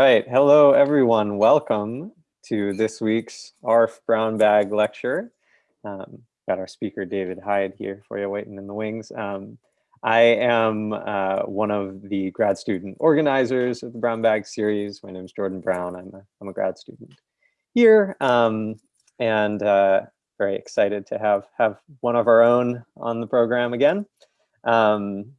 right. Hello, everyone. Welcome to this week's ARF Brown Bag Lecture. Um, got our speaker, David Hyde, here for you, waiting in the wings. Um, I am uh, one of the grad student organizers of the Brown Bag series. My name is Jordan Brown. I'm a, I'm a grad student here um, and uh, very excited to have, have one of our own on the program again. Um,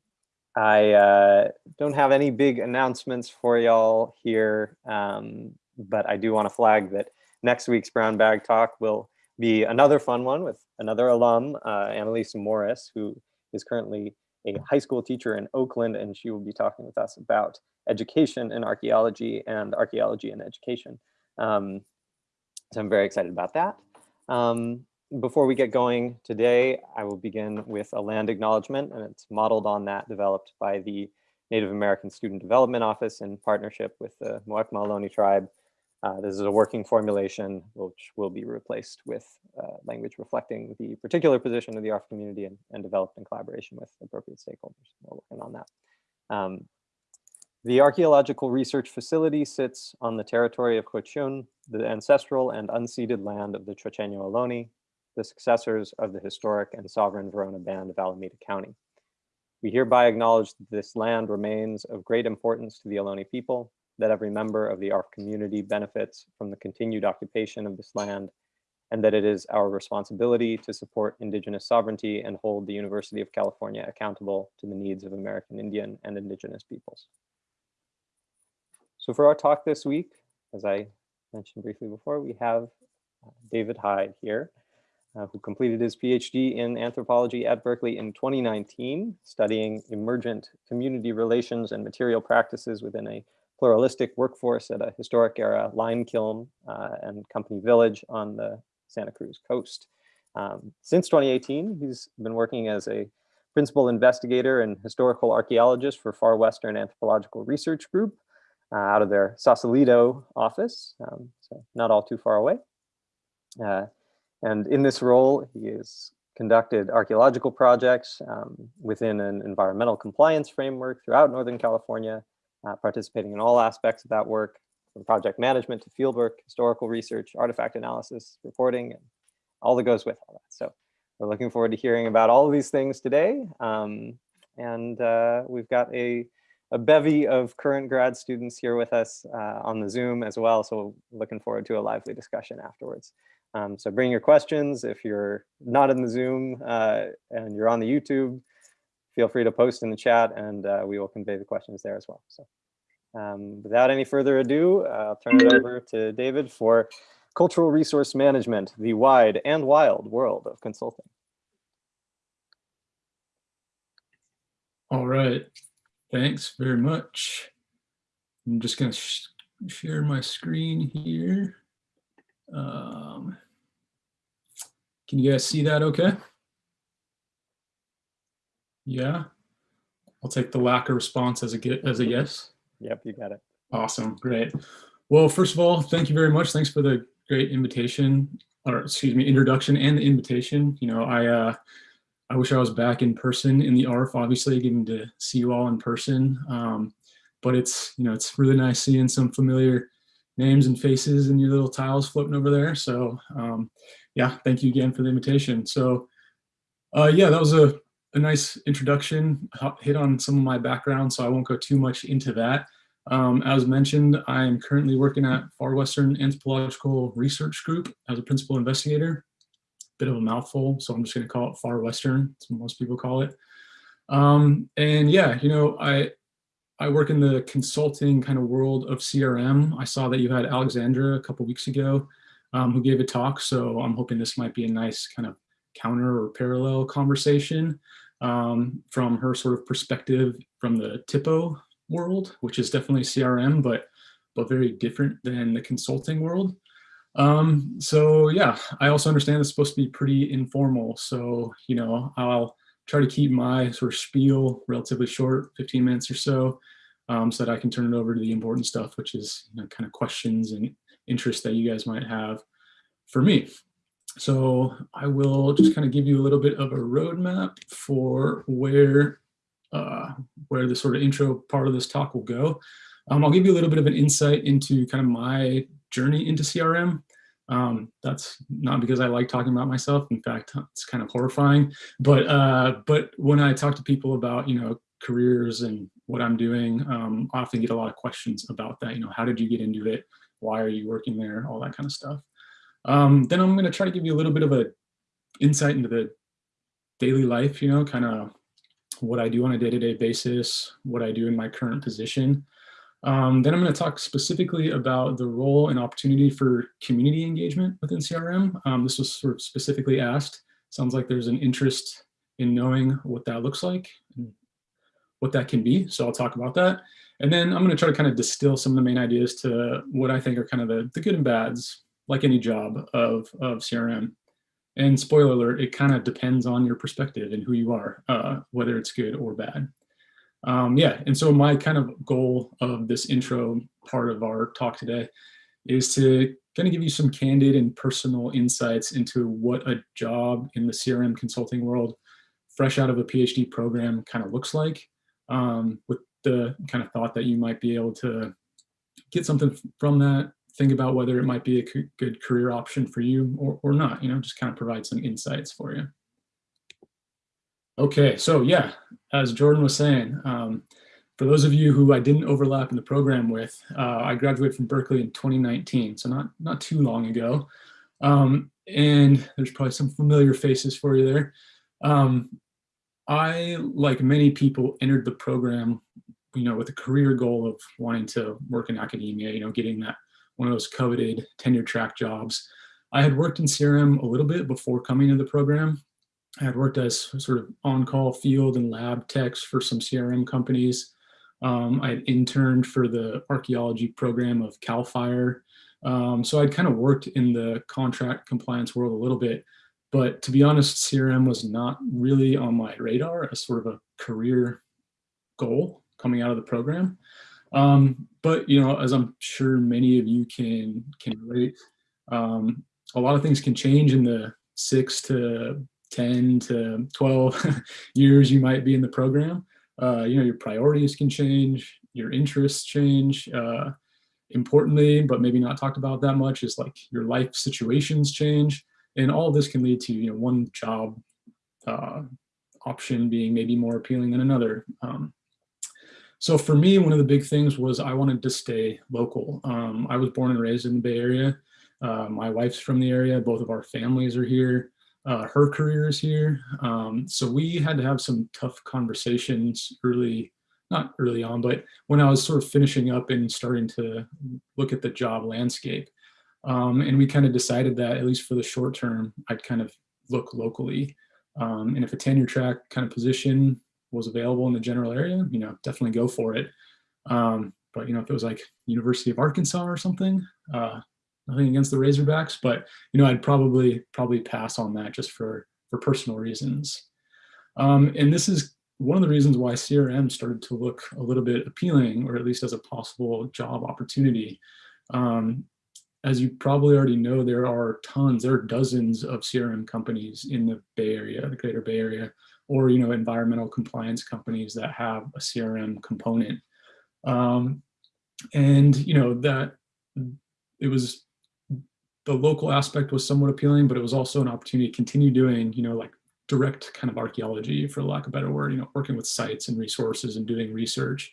I uh, don't have any big announcements for y'all here, um, but I do want to flag that next week's Brown Bag Talk will be another fun one with another alum, uh, Annalisa Morris, who is currently a high school teacher in Oakland, and she will be talking with us about education and archaeology and archaeology and education. Um, so I'm very excited about that. Um, before we get going today, I will begin with a land acknowledgement, and it's modeled on that developed by the Native American Student Development Office in partnership with the Ohlone tribe. Uh, this is a working formulation which will be replaced with uh, language reflecting the particular position of the ARF community and, and, developed in collaboration with appropriate stakeholders. We're working on that. Um, the archaeological research facility sits on the territory of Huichin, the ancestral and unceded land of the Chochenyo Ohlone, the successors of the historic and sovereign Verona Band of Alameda County. We hereby acknowledge that this land remains of great importance to the Ohlone people, that every member of the ARF community benefits from the continued occupation of this land, and that it is our responsibility to support indigenous sovereignty and hold the University of California accountable to the needs of American Indian and indigenous peoples. So for our talk this week, as I mentioned briefly before, we have uh, David Hyde here uh, who completed his PhD in anthropology at Berkeley in 2019, studying emergent community relations and material practices within a pluralistic workforce at a historic era lime kiln uh, and company village on the Santa Cruz coast. Um, since 2018, he's been working as a principal investigator and historical archaeologist for Far Western Anthropological Research Group uh, out of their Sausalito office, um, so not all too far away. Uh, and in this role, he has conducted archaeological projects um, within an environmental compliance framework throughout Northern California, uh, participating in all aspects of that work, from project management to fieldwork, historical research, artifact analysis, reporting, and all that goes with all that. So we're looking forward to hearing about all of these things today. Um, and uh, we've got a, a bevy of current grad students here with us uh, on the Zoom as well. So looking forward to a lively discussion afterwards. Um, so bring your questions. If you're not in the Zoom uh, and you're on the YouTube, feel free to post in the chat and uh, we will convey the questions there as well. So um, without any further ado, I'll turn it over to David for Cultural Resource Management, the wide and wild world of consulting. All right, thanks very much. I'm just gonna sh share my screen here. Um, can you guys see that okay? Yeah. I'll take the lack of response as a get as a yes. Yep, you got it. Awesome, great. Well, first of all, thank you very much. Thanks for the great invitation, or excuse me, introduction and the invitation. You know, I uh, I wish I was back in person in the ARF, obviously, getting to see you all in person. Um, but it's, you know, it's really nice seeing some familiar names and faces and your little tiles floating over there. So um, yeah, thank you again for the invitation. So uh, yeah, that was a, a nice introduction, hit on some of my background, so I won't go too much into that. Um, as mentioned, I am currently working at Far Western Anthropological Research Group as a principal investigator. Bit of a mouthful, so I'm just going to call it Far Western, most people call it. Um, and yeah, you know, I I work in the consulting kind of world of CRM. I saw that you had Alexandra a couple weeks ago um, who gave a talk. So I'm hoping this might be a nice kind of counter or parallel conversation um, from her sort of perspective from the THPO world, which is definitely CRM, but but very different than the consulting world. Um, so yeah, I also understand it's supposed to be pretty informal. So, you know, I'll try to keep my sort of spiel relatively short, 15 minutes or so, um, so that I can turn it over to the important stuff, which is you know, kind of questions and interest that you guys might have for me. So I will just kind of give you a little bit of a roadmap for where uh, where the sort of intro part of this talk will go. Um, I'll give you a little bit of an insight into kind of my journey into CRM. Um, that's not because I like talking about myself. In fact, it's kind of horrifying. But uh, but when I talk to people about you know careers and what I'm doing, um, I often get a lot of questions about that. You know, how did you get into it? Why are you working there? All that kind of stuff. Um, then I'm going to try to give you a little bit of a insight into the daily life. You know, kind of what I do on a day-to-day -day basis, what I do in my current position. Um, then I'm going to talk specifically about the role and opportunity for community engagement within CRM. Um, this was sort of specifically asked. Sounds like there's an interest in knowing what that looks like and what that can be. So I'll talk about that. And then I'm going to try to kind of distill some of the main ideas to what I think are kind of the, the good and bads, like any job of, of CRM. And spoiler alert, it kind of depends on your perspective and who you are, uh, whether it's good or bad. Um, yeah, and so my kind of goal of this intro part of our talk today is to kind of give you some candid and personal insights into what a job in the CRM consulting world, fresh out of a PhD program kind of looks like, um, with the kind of thought that you might be able to get something from that, think about whether it might be a good career option for you or, or not, you know, just kind of provide some insights for you. Okay, so yeah, as Jordan was saying, um, for those of you who I didn't overlap in the program with, uh, I graduated from Berkeley in 2019, so not, not too long ago. Um, and there's probably some familiar faces for you there. Um, I, like many people, entered the program, you know, with a career goal of wanting to work in academia, you know, getting that one of those coveted tenure track jobs. I had worked in CRM a little bit before coming to the program, I had worked as sort of on-call field and lab techs for some CRM companies. Um, I had interned for the archaeology program of CAL FIRE. Um, so I'd kind of worked in the contract compliance world a little bit, but to be honest, CRM was not really on my radar as sort of a career goal coming out of the program. Um, but you know, as I'm sure many of you can can relate, um, a lot of things can change in the six to 10 to 12 years you might be in the program. Uh, you know, your priorities can change, your interests change. Uh, importantly, but maybe not talked about that much, is like your life situations change. And all this can lead to, you know, one job uh, option being maybe more appealing than another. Um, so for me, one of the big things was I wanted to stay local. Um, I was born and raised in the Bay Area. Uh, my wife's from the area. Both of our families are here. Uh, her career is here. Um, so we had to have some tough conversations early, not early on, but when I was sort of finishing up and starting to look at the job landscape. Um, and we kind of decided that at least for the short term, I'd kind of look locally. Um, and if a tenure track kind of position was available in the general area, you know, definitely go for it. Um, but you know, if it was like University of Arkansas or something, uh, nothing against the Razorbacks, but you know, I'd probably probably pass on that just for for personal reasons. Um, and this is one of the reasons why CRM started to look a little bit appealing, or at least as a possible job opportunity. Um, as you probably already know, there are tons, there are dozens of CRM companies in the Bay Area, the greater Bay Area, or you know, environmental compliance companies that have a CRM component. Um, and you know, that it was the local aspect was somewhat appealing, but it was also an opportunity to continue doing, you know, like direct kind of archaeology, for lack of a better word, you know, working with sites and resources and doing research.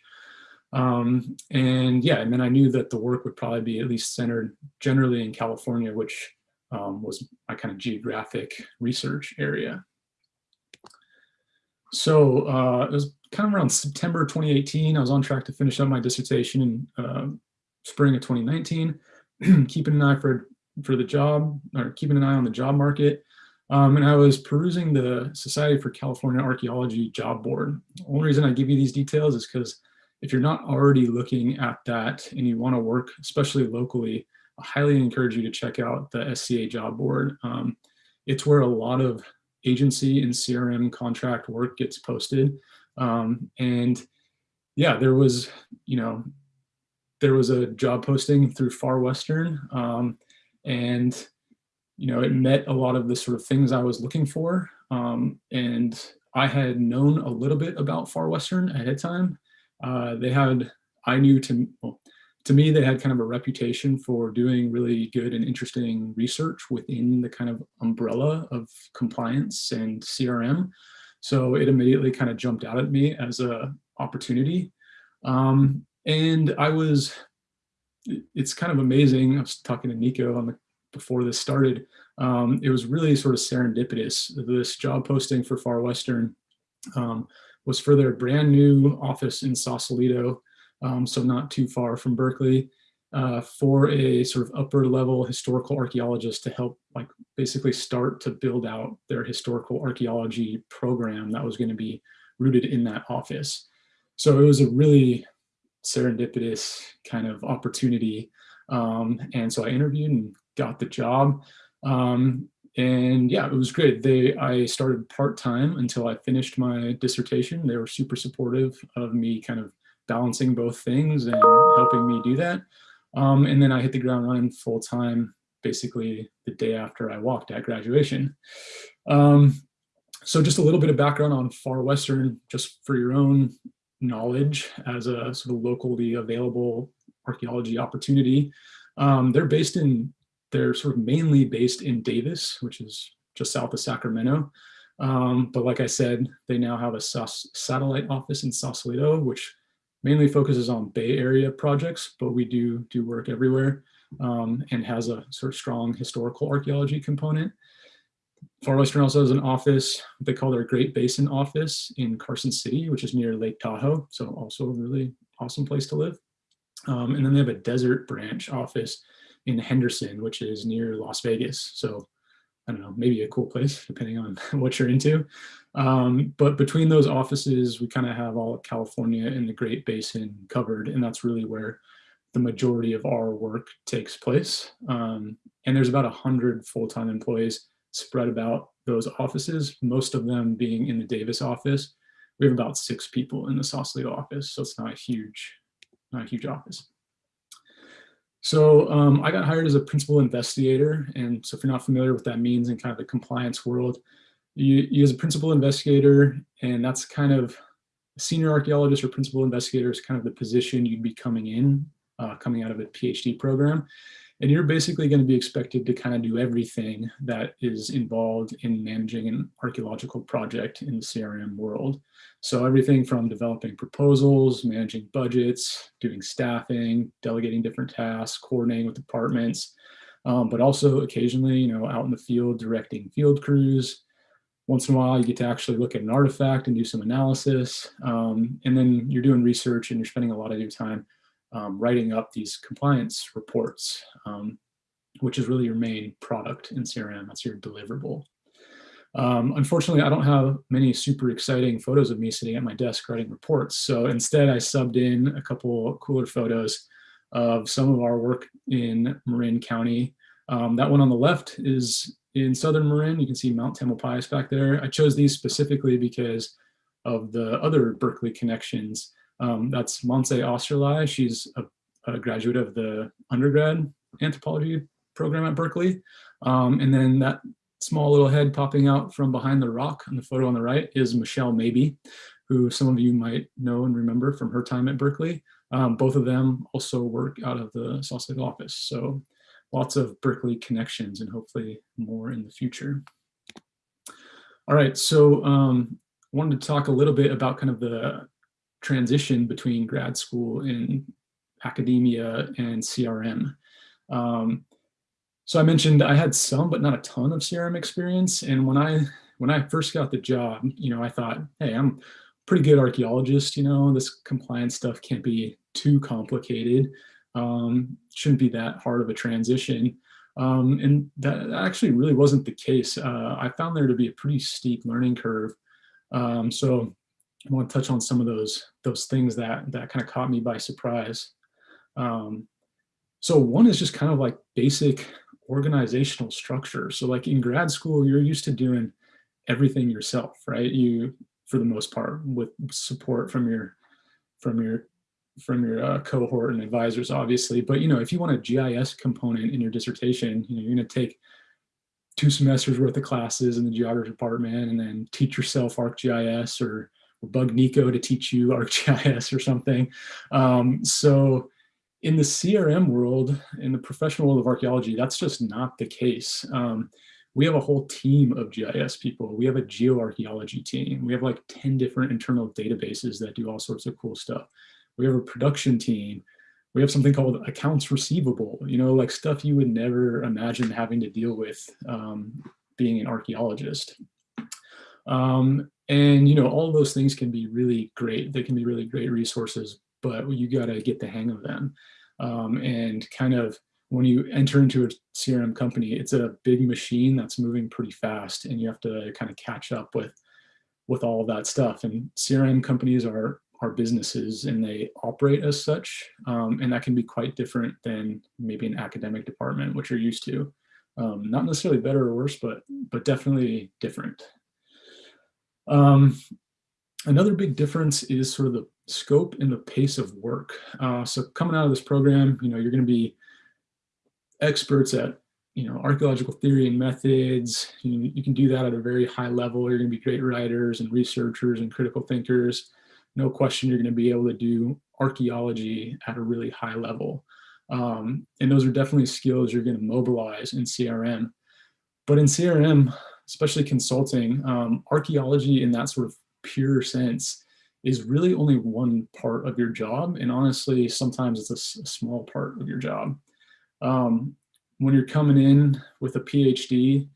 Um, and yeah, and then I knew that the work would probably be at least centered generally in California, which um, was my kind of geographic research area. So uh, it was kind of around September 2018. I was on track to finish up my dissertation in uh, spring of 2019, keeping an eye for for the job or keeping an eye on the job market. Um, and I was perusing the Society for California Archaeology job board. The only reason I give you these details is because if you're not already looking at that and you want to work, especially locally, I highly encourage you to check out the SCA job board. Um, it's where a lot of agency and CRM contract work gets posted. Um, and yeah, there was, you know, there was a job posting through Far Western. Um, and you know it met a lot of the sort of things I was looking for. Um, and I had known a little bit about Far Western ahead of time. Uh, they had I knew to, well, to me, they had kind of a reputation for doing really good and interesting research within the kind of umbrella of compliance and CRM. So it immediately kind of jumped out at me as a opportunity. Um, and I was, it's kind of amazing. I was talking to Nico on the, before this started. Um, it was really sort of serendipitous. This job posting for Far Western um, was for their brand new office in Sausalito um, so not too far from Berkeley, uh, for a sort of upper level historical archaeologist to help like basically start to build out their historical archaeology program that was going to be rooted in that office. So it was a really serendipitous kind of opportunity. Um, and so I interviewed and got the job. Um, and yeah, it was great. They I started part-time until I finished my dissertation. They were super supportive of me kind of balancing both things and helping me do that. Um, and then I hit the ground running full time, basically the day after I walked at graduation. Um, so just a little bit of background on Far Western, just for your own knowledge as a sort of locally available archaeology opportunity. Um, they're based in, they're sort of mainly based in Davis, which is just south of Sacramento. Um, but like I said, they now have a satellite office in Sausalito, which mainly focuses on Bay Area projects, but we do do work everywhere um, and has a sort of strong historical archaeology component. Far Western also has an office, they call their Great Basin office in Carson City, which is near Lake Tahoe. So also a really awesome place to live. Um, and then they have a desert branch office in Henderson, which is near Las Vegas. So I don't know, maybe a cool place depending on what you're into. Um, but between those offices, we kind of have all of California and the Great Basin covered, and that's really where the majority of our work takes place. Um, and there's about 100 full-time employees spread about those offices, most of them being in the Davis office. We have about six people in the Sausalito office, so it's not a huge, not a huge office. So um, I got hired as a principal investigator. And so if you're not familiar with that means in kind of the compliance world, you, you as a principal investigator, and that's kind of a senior archaeologist or principal investigator is kind of the position you'd be coming in, uh, coming out of a PhD program. And you're basically going to be expected to kind of do everything that is involved in managing an archaeological project in the CRM world. So everything from developing proposals, managing budgets, doing staffing, delegating different tasks, coordinating with departments, um, but also occasionally, you know, out in the field, directing field crews. Once in a while, you get to actually look at an artifact and do some analysis. Um, and then you're doing research and you're spending a lot of your time um, writing up these compliance reports, um, which is really your main product in CRM. That's your deliverable. Um, unfortunately, I don't have many super exciting photos of me sitting at my desk writing reports. So instead, I subbed in a couple cooler photos of some of our work in Marin County. Um, that one on the left is in southern Marin. You can see Mount Tamalpais back there. I chose these specifically because of the other Berkeley connections um, that's Montse Osterlei. She's a, a, graduate of the undergrad anthropology program at Berkeley. Um, and then that small little head popping out from behind the rock on the photo on the right is Michelle Maybe, who some of you might know and remember from her time at Berkeley. Um, both of them also work out of the Sausalito office. So lots of Berkeley connections and hopefully more in the future. All right, so um, wanted to talk a little bit about kind of the transition between grad school and academia and CRM. Um, so I mentioned I had some, but not a ton of CRM experience. And when I when I first got the job, you know, I thought, hey, I'm pretty good archaeologist. You know, this compliance stuff can't be too complicated. Um, shouldn't be that hard of a transition. Um, and that actually really wasn't the case. Uh, I found there to be a pretty steep learning curve. Um, so I want to touch on some of those those things that that kind of caught me by surprise. Um, so one is just kind of like basic organizational structure. So like in grad school, you're used to doing everything yourself, right? You, for the most part, with support from your from your from your uh, cohort and advisors, obviously. But you know, if you want a GIS component in your dissertation, you know, you're going to take two semesters worth of classes in the geography department and then teach yourself ArcGIS or or bug Nico to teach you ArcGIS or something. Um, so in the CRM world, in the professional world of archaeology, that's just not the case. Um, we have a whole team of GIS people. We have a geoarchaeology team. We have like 10 different internal databases that do all sorts of cool stuff. We have a production team. We have something called accounts receivable, you know, like stuff you would never imagine having to deal with um, being an archaeologist. Um, and, you know, all those things can be really great. They can be really great resources, but you got to get the hang of them. Um, and kind of when you enter into a CRM company, it's a big machine that's moving pretty fast and you have to kind of catch up with with all that stuff. And CRM companies are are businesses and they operate as such. Um, and that can be quite different than maybe an academic department, which you're used to. Um, not necessarily better or worse, but but definitely different. Um, another big difference is sort of the scope and the pace of work. Uh, so coming out of this program, you know, you're going to be experts at you know archaeological theory and methods. You, you can do that at a very high level. You're going to be great writers and researchers and critical thinkers. No question, you're going to be able to do archaeology at a really high level. Um, and those are definitely skills you're going to mobilize in CRM. But in CRM, especially consulting, um, archaeology in that sort of pure sense is really only one part of your job. And honestly, sometimes it's a, small part of your job. Um, when you're coming in with a PhD,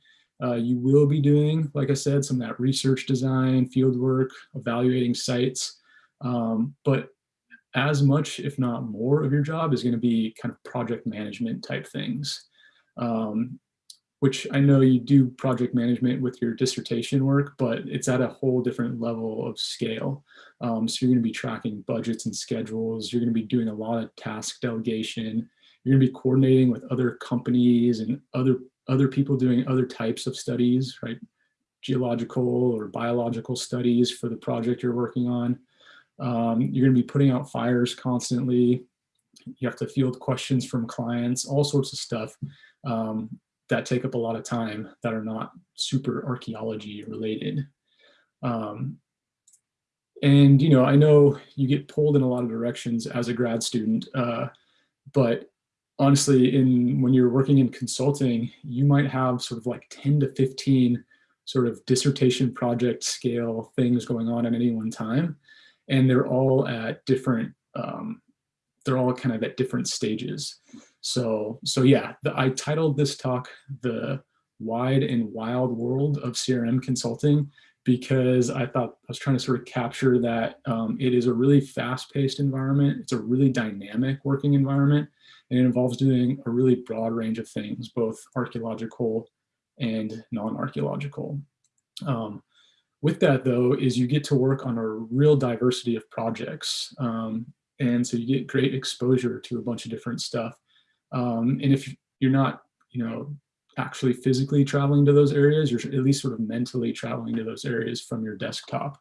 uh, you will be doing, like I said, some of that research design, field work, evaluating sites. Um, but as much, if not more of your job is gonna be kind of project management type things. Um, which I know you do project management with your dissertation work, but it's at a whole different level of scale. Um, so you're gonna be tracking budgets and schedules. You're gonna be doing a lot of task delegation. You're gonna be coordinating with other companies and other, other people doing other types of studies, right? Geological or biological studies for the project you're working on. Um, you're gonna be putting out fires constantly. You have to field questions from clients, all sorts of stuff. Um, that take up a lot of time that are not super archaeology related. Um, and, you know, I know you get pulled in a lot of directions as a grad student, uh, but honestly, in when you're working in consulting, you might have sort of like 10 to 15 sort of dissertation project scale things going on at any one time. And they're all at different, um, they're all kind of at different stages. So, so yeah, the, I titled this talk, The Wide and Wild World of CRM Consulting, because I thought I was trying to sort of capture that um, it is a really fast-paced environment. It's a really dynamic working environment, and it involves doing a really broad range of things, both archaeological and non-archaeological. Um, with that though, is you get to work on a real diversity of projects. Um, and so you get great exposure to a bunch of different stuff. Um, and if you're not, you know, actually physically traveling to those areas, you're at least sort of mentally traveling to those areas from your desktop.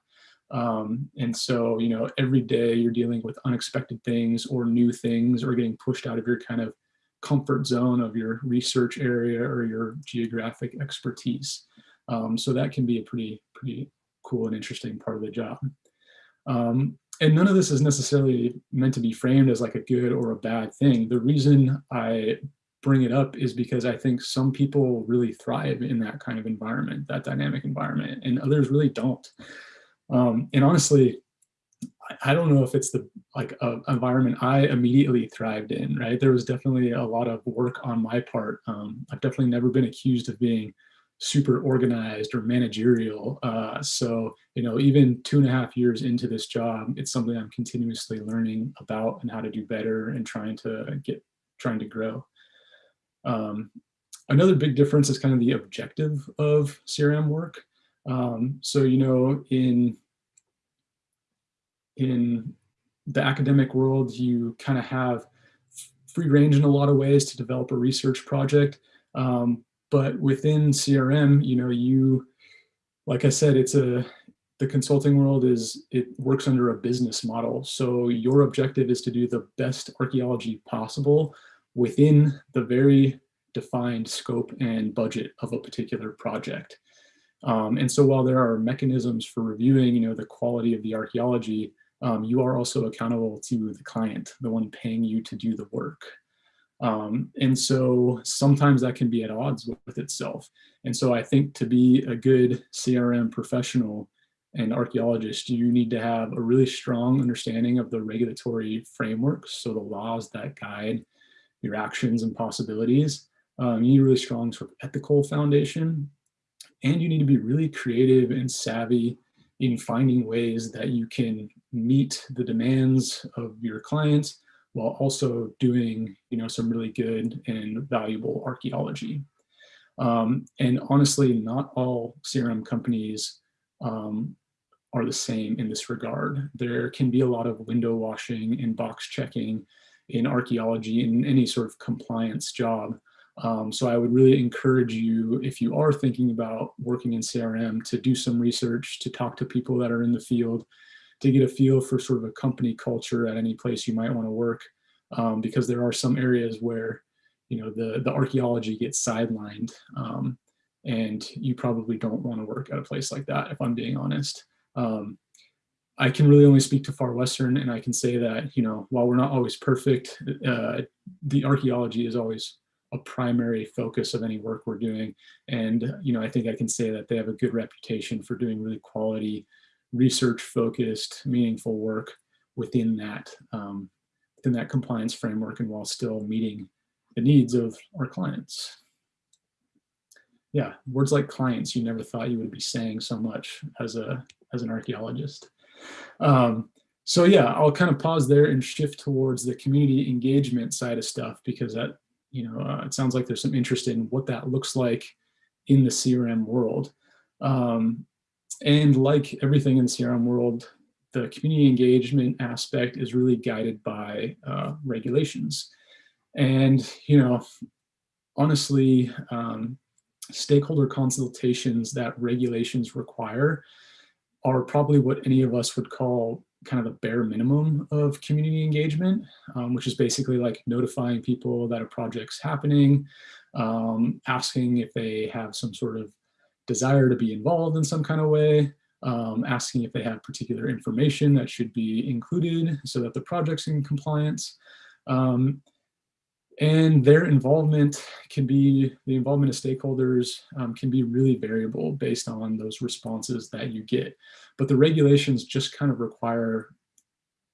Um, and so, you know, every day you're dealing with unexpected things or new things or getting pushed out of your kind of comfort zone of your research area or your geographic expertise. Um, so that can be a pretty, pretty cool and interesting part of the job. Um, and none of this is necessarily meant to be framed as like a good or a bad thing. The reason I bring it up is because I think some people really thrive in that kind of environment, that dynamic environment, and others really don't. Um, and honestly, I don't know if it's the like environment I immediately thrived in, right? There was definitely a lot of work on my part. Um, I've definitely never been accused of being super organized or managerial. Uh, so, you know, even two and a half years into this job, it's something I'm continuously learning about and how to do better and trying to get, trying to grow. Um, another big difference is kind of the objective of CRM work. Um, so, you know, in, in the academic world, you kind of have free range in a lot of ways to develop a research project. Um, but within CRM, you know, you, like I said, it's a, the consulting world is, it works under a business model. So your objective is to do the best archaeology possible within the very defined scope and budget of a particular project. Um, and so while there are mechanisms for reviewing, you know, the quality of the archaeology, um, you are also accountable to the client, the one paying you to do the work. Um, and so sometimes that can be at odds with, with itself. And so I think to be a good CRM professional and archaeologist, you need to have a really strong understanding of the regulatory frameworks, so the laws that guide your actions and possibilities. Um, you need a really strong sort of ethical foundation, and you need to be really creative and savvy in finding ways that you can meet the demands of your clients while also doing you know some really good and valuable archaeology. Um, and honestly, not all CRM companies um, are the same in this regard. There can be a lot of window washing and box checking in archaeology in any sort of compliance job. Um, so I would really encourage you, if you are thinking about working in CRM, to do some research, to talk to people that are in the field, to get a feel for sort of a company culture at any place you might want to work, um, because there are some areas where, you know, the, the archaeology gets sidelined, um, and you probably don't want to work at a place like that, if I'm being honest. Um, I can really only speak to Far Western, and I can say that, you know, while we're not always perfect, uh, the archaeology is always a primary focus of any work we're doing. And, you know, I think I can say that they have a good reputation for doing really quality, research focused, meaningful work within that, um, within that compliance framework and while still meeting the needs of our clients. Yeah, words like clients, you never thought you would be saying so much as a as an archaeologist. Um, so yeah, I'll kind of pause there and shift towards the community engagement side of stuff because that, you know, uh, it sounds like there's some interest in what that looks like in the CRM world. Um, and like everything in the CRM world, the community engagement aspect is really guided by uh, regulations. And, you know, honestly, um, stakeholder consultations that regulations require are probably what any of us would call kind of the bare minimum of community engagement, um, which is basically like notifying people that a project's happening, um, asking if they have some sort of desire to be involved in some kind of way, um, asking if they have particular information that should be included so that the project's in compliance. Um, and their involvement can be, the involvement of stakeholders um, can be really variable based on those responses that you get. But the regulations just kind of require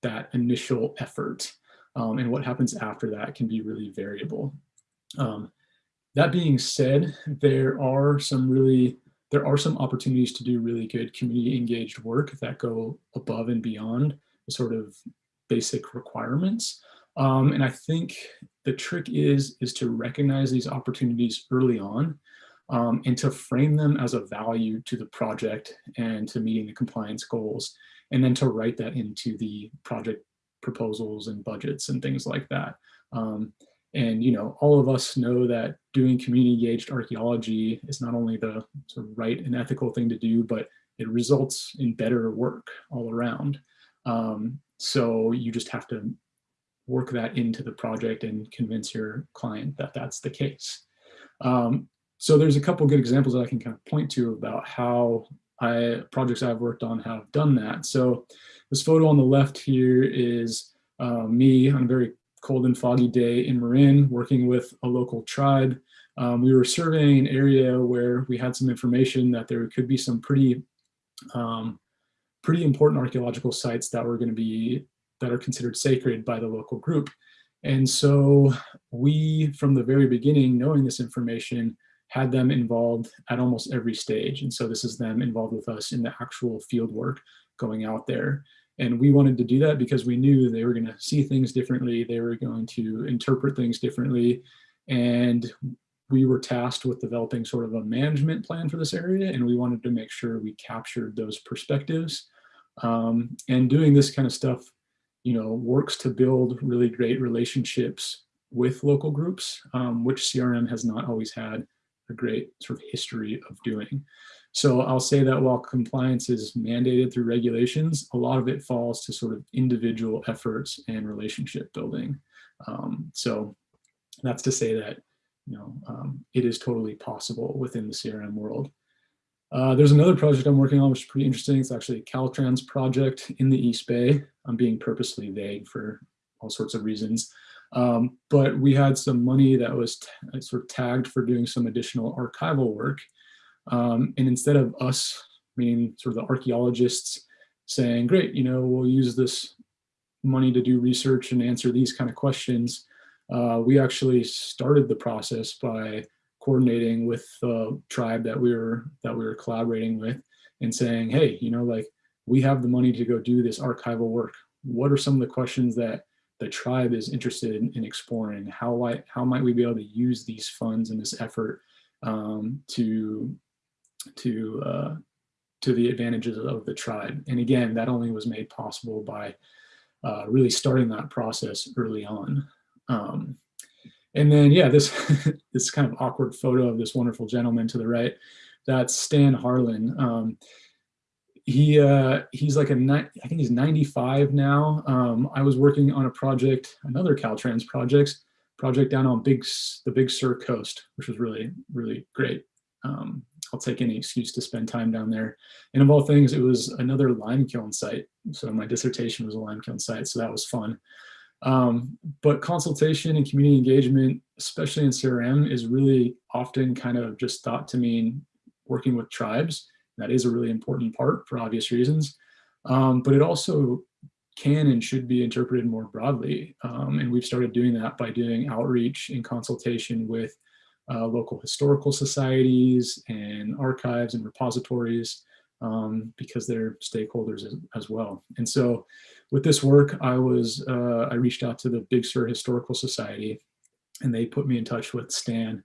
that initial effort. Um, and what happens after that can be really variable. Um, that being said, there are some really, there are some opportunities to do really good community engaged work that go above and beyond the sort of basic requirements. Um, and I think the trick is, is to recognize these opportunities early on um, and to frame them as a value to the project and to meeting the compliance goals, and then to write that into the project proposals and budgets and things like that. Um, and you know, all of us know that doing community engaged archaeology is not only the sort of right and ethical thing to do, but it results in better work all around. Um, so you just have to work that into the project and convince your client that that's the case. Um, so there's a couple good examples that I can kind of point to about how I, projects I've worked on have done that. So this photo on the left here is uh, me on a very cold and foggy day in Marin working with a local tribe. Um, we were surveying an area where we had some information that there could be some pretty um, pretty important archaeological sites that were going to be that are considered sacred by the local group. And so we, from the very beginning, knowing this information, had them involved at almost every stage. And so this is them involved with us in the actual field work going out there. And we wanted to do that because we knew they were going to see things differently. They were going to interpret things differently. And we were tasked with developing sort of a management plan for this area. And we wanted to make sure we captured those perspectives. Um, and doing this kind of stuff you know, works to build really great relationships with local groups, um, which CRM has not always had a great sort of history of doing. So I'll say that while compliance is mandated through regulations, a lot of it falls to sort of individual efforts and relationship building. Um, so that's to say that, you know, um, it is totally possible within the CRM world. Uh, there's another project I'm working on, which is pretty interesting. It's actually a Caltrans project in the East Bay. I'm being purposely vague for all sorts of reasons. Um, but we had some money that was sort of tagged for doing some additional archival work. Um, and instead of us, meaning sort of the archaeologists saying, great, you know, we'll use this money to do research and answer these kind of questions, uh, we actually started the process by coordinating with the tribe that we were that we were collaborating with and saying, hey, you know, like we have the money to go do this archival work. What are some of the questions that the tribe is interested in, in exploring? How, I, how might we be able to use these funds and this effort um, to, to, uh, to the advantages of the tribe? And again, that only was made possible by uh, really starting that process early on. Um, and then, yeah, this, this kind of awkward photo of this wonderful gentleman to the right, that's Stan Harlan. Um, he uh, he's like a I think he's 95 now. Um, I was working on a project, another Caltrans project, project down on Big the Big Sur coast, which was really really great. Um, I'll take any excuse to spend time down there. And of all things, it was another lime kiln site. So my dissertation was a lime kiln site, so that was fun. Um, but consultation and community engagement, especially in CRM, is really often kind of just thought to mean working with tribes. That is a really important part for obvious reasons. Um, but it also can and should be interpreted more broadly. Um, and we've started doing that by doing outreach and consultation with uh, local historical societies and archives and repositories um, because they're stakeholders as, as, well. And so with this work, I was, uh, I reached out to the Big Sur Historical Society and they put me in touch with Stan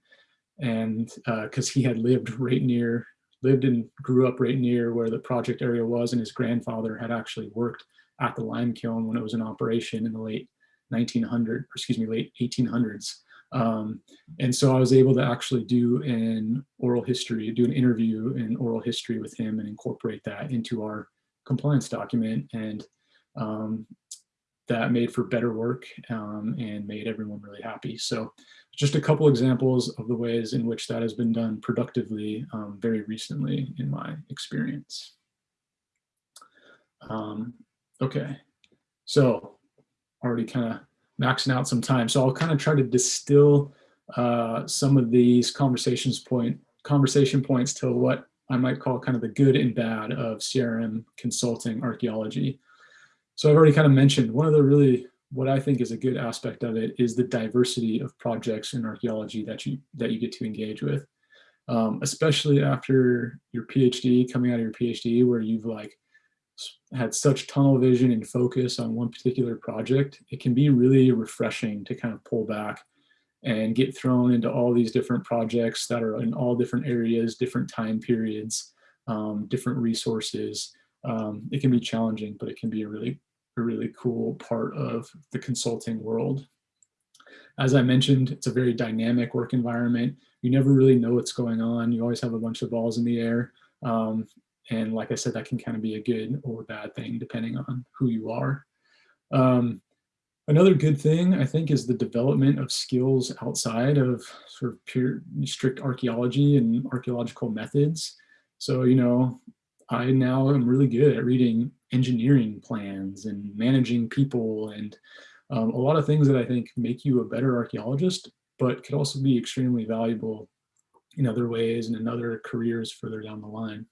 and because uh, he had lived right near lived and grew up right near where the project area was and his grandfather had actually worked at the lime kiln when it was in operation in the late 1900 excuse me late 1800s um, and so I was able to actually do an oral history do an interview in oral history with him and incorporate that into our compliance document. And um, that made for better work um, and made everyone really happy. So just a couple examples of the ways in which that has been done productively um, very recently in my experience. Um, okay, so already kind of maxing out some time. So I'll kind of try to distill uh, some of these conversations point conversation points to what I might call kind of the good and bad of CRM consulting archaeology. So I've already kind of mentioned one of the really what I think is a good aspect of it is the diversity of projects in archaeology that you that you get to engage with, um, especially after your PhD, coming out of your PhD, where you've like had such tunnel vision and focus on one particular project. It can be really refreshing to kind of pull back and get thrown into all these different projects that are in all different areas, different time periods, um, different resources. Um, it can be challenging, but it can be a really a really cool part of the consulting world. As I mentioned, it's a very dynamic work environment. You never really know what's going on. You always have a bunch of balls in the air. Um, and like I said, that can kind of be a good or bad thing depending on who you are. Um, another good thing, I think, is the development of skills outside of sort of pure strict archaeology and archaeological methods. So, you know, I now am really good at reading engineering plans and managing people and um, a lot of things that I think make you a better archaeologist, but could also be extremely valuable in other ways and in other careers further down the line.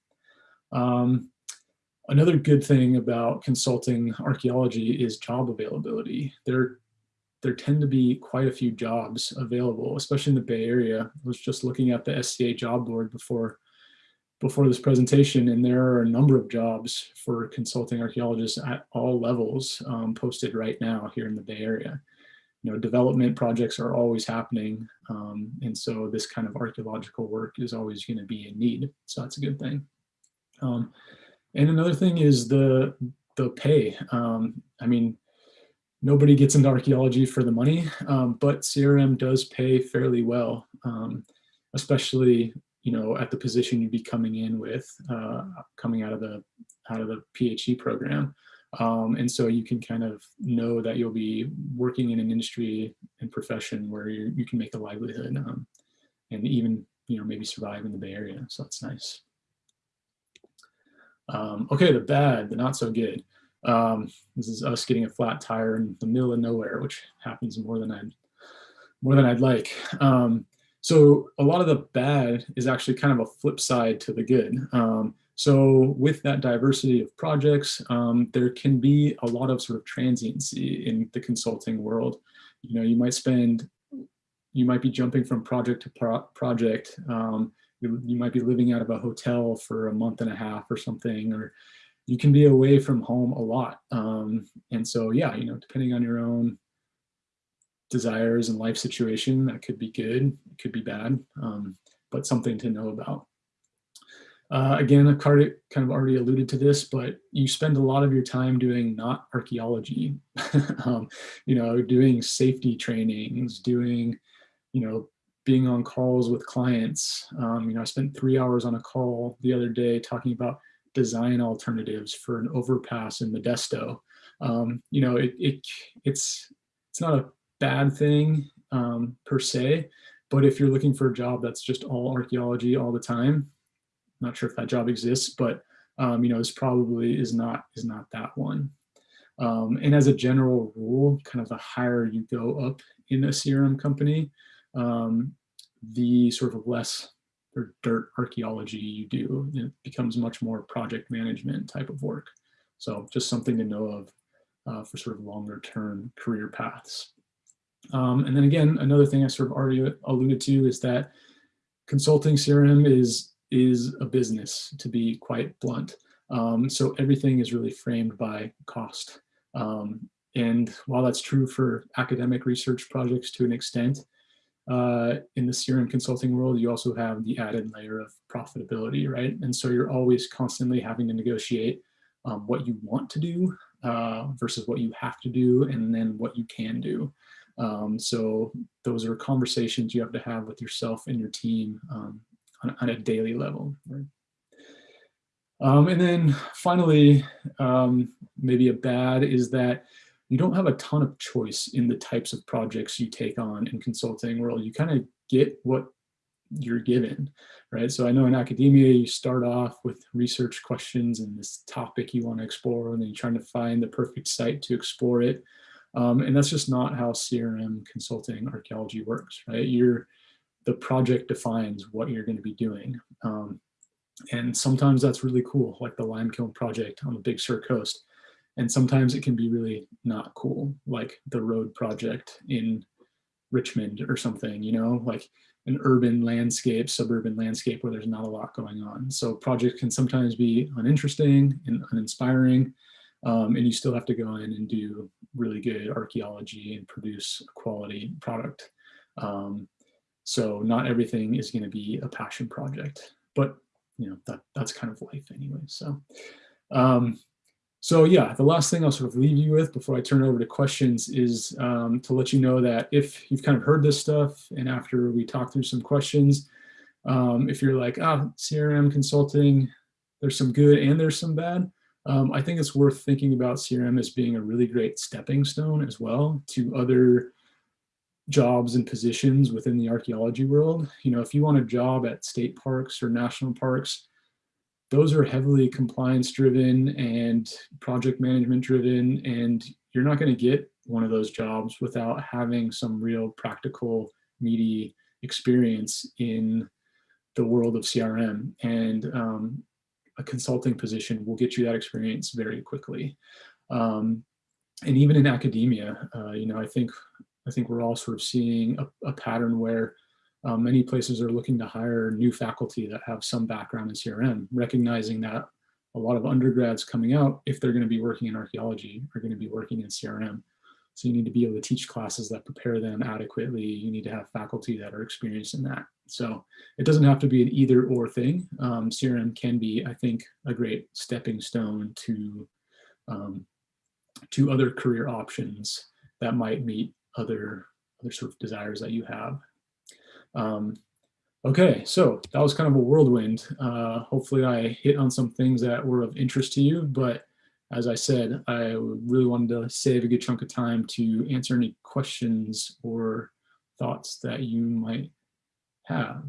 Um, another good thing about consulting archaeology is job availability. There, there tend to be quite a few jobs available, especially in the Bay Area. I was just looking at the SCA job board before before this presentation, and there are a number of jobs for consulting archaeologists at all levels um, posted right now here in the Bay Area. You know, development projects are always happening, um, and so this kind of archaeological work is always going to be in need. So that's a good thing. Um, and another thing is the the pay. Um, I mean, nobody gets into archaeology for the money, um, but CRM does pay fairly well, um, especially you know, at the position you'd be coming in with, uh, coming out of the out of the PhD program. Um, and so you can kind of know that you'll be working in an industry and profession where you, can make a livelihood um, and even, you know, maybe survive in the Bay Area. So that's nice. Um, okay, the bad, the not so good. Um, this is us getting a flat tire in the middle of nowhere, which happens more than I'd more than I'd like. Um, so a lot of the bad is actually kind of a flip side to the good. Um, so with that diversity of projects, um, there can be a lot of sort of transiency in the consulting world. You know, you might spend, you might be jumping from project to pro project. Um, you, might be living out of a hotel for a month and a half or something, or you can be away from home a lot. Um, and so, yeah, you know, depending on your own desires and life situation, that could be good, it could be bad, um, but something to know about. Uh, again, I've kind of already alluded to this, but you spend a lot of your time doing not archaeology, um, you know, doing safety trainings, doing, you know, being on calls with clients. Um, you know, I spent three hours on a call the other day talking about design alternatives for an overpass in Modesto. Um, you know, it, it, it's, it's not a bad thing um, per se, but if you're looking for a job that's just all archaeology all the time, not sure if that job exists, but um, you know, this probably is not is not that one. Um, and as a general rule, kind of the higher you go up in a CRM company, um, the sort of less or dirt archaeology you do. It becomes much more project management type of work. So just something to know of uh, for sort of longer term career paths. Um, and then again, another thing I sort of already alluded to is that consulting CRM is, is a business, to be quite blunt. Um, so everything is really framed by cost. Um, and while that's true for academic research projects to an extent, uh, in the CRM consulting world, you also have the added layer of profitability, right? And so you're always constantly having to negotiate um, what you want to do uh, versus what you have to do, and then what you can do. Um, so those are conversations you have to have with yourself and your team um, on, on, a daily level. Right? Um, and then finally, um, maybe a bad is that you don't have a ton of choice in the types of projects you take on in consulting world. You kind of get what you're given, right? So I know in academia, you start off with research questions and this topic you want to explore, and then you're trying to find the perfect site to explore it. Um, and that's just not how CRM consulting archaeology works, right? You're, the project defines what you're going to be doing. Um, and sometimes that's really cool, like the Limekiln project on the Big Sur coast. And sometimes it can be really not cool, like the road project in Richmond or something, you know, like an urban landscape, suburban landscape where there's not a lot going on. So projects can sometimes be uninteresting and uninspiring. Um, and you still have to go in and do really good archaeology and produce a quality product. Um, so not everything is going to be a passion project, but you know that that's kind of life anyway. So, um, so yeah, the last thing I'll sort of leave you with before I turn over to questions is um, to let you know that if you've kind of heard this stuff and after we talk through some questions, um, if you're like, ah, CRM consulting, there's some good and there's some bad, um, I think it's worth thinking about CRM as being a really great stepping stone as well to other jobs and positions within the archaeology world. You know, if you want a job at state parks or national parks, those are heavily compliance driven and project management driven, and you're not going to get one of those jobs without having some real practical, meaty experience in the world of CRM. And um, a consulting position will get you that experience very quickly. Um, and even in academia, uh, you know, I think I think we're all sort of seeing a, a pattern where uh, many places are looking to hire new faculty that have some background in CRM, recognizing that a lot of undergrads coming out, if they're going to be working in archaeology, are going to be working in CRM. So you need to be able to teach classes that prepare them adequately. You need to have faculty that are experienced in that. So it doesn't have to be an either or thing. Um, CRM can be, I think, a great stepping stone to, um, to other career options that might meet other, other sort of desires that you have. Um, okay, so that was kind of a whirlwind. Uh, hopefully I hit on some things that were of interest to you, but as I said, I really wanted to save a good chunk of time to answer any questions or thoughts that you might have.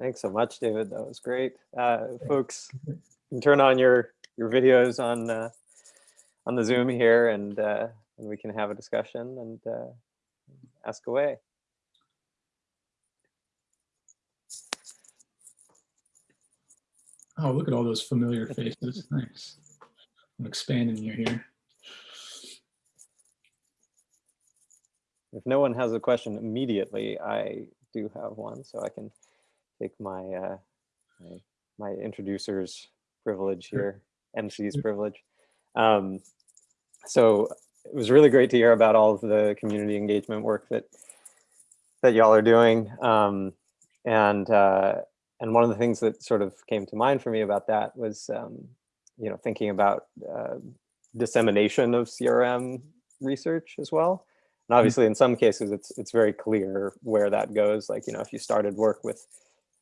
Thanks so much, David. That was great. Uh, folks, you can turn on your your videos on uh, on the Zoom here, and uh, and we can have a discussion and uh, ask away. Oh, look at all those familiar faces. Nice. I'm expanding you here. If no one has a question immediately, I do have one, so I can take my uh, my, my introducer's privilege here, MC's privilege. Um, so it was really great to hear about all of the community engagement work that that y'all are doing. Um, and uh, and one of the things that sort of came to mind for me about that was, um, you know, thinking about uh, dissemination of CRM research as well. And obviously, in some cases, it's it's very clear where that goes. Like, you know, if you started work with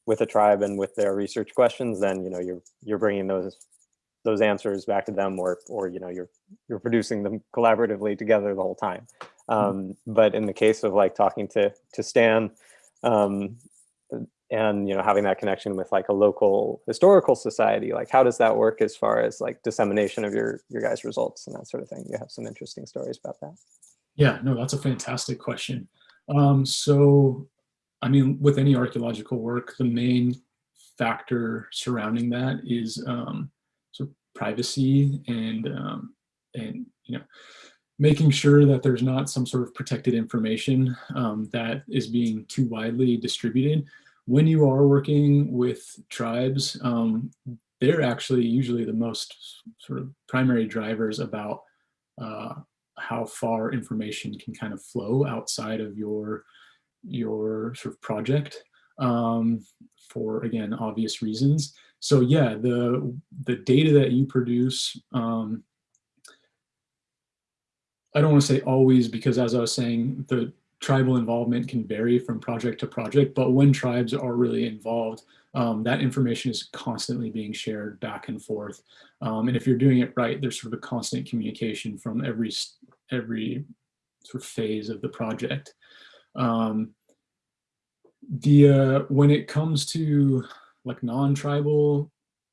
with a tribe and with their research questions, then you know you're you're bringing those those answers back to them, or or you know you're you're producing them collaboratively together the whole time. Um, but in the case of like talking to to Stan, um, and you know having that connection with like a local historical society, like how does that work as far as like dissemination of your your guys' results and that sort of thing? You have some interesting stories about that. Yeah, no, that's a fantastic question. Um, so, I mean, with any archaeological work, the main factor surrounding that is um, privacy and um, and you know making sure that there's not some sort of protected information um, that is being too widely distributed. When you are working with tribes, um, they're actually usually the most sort of primary drivers about uh, how far information can kind of flow outside of your your sort of project um, for again obvious reasons. So yeah, the the data that you produce, um, I don't want to say always because as I was saying, the tribal involvement can vary from project to project, but when tribes are really involved, um, that information is constantly being shared back and forth. Um, and if you're doing it right, there's sort of a constant communication from every every sort of phase of the project. Um, the uh, when it comes to like non-tribal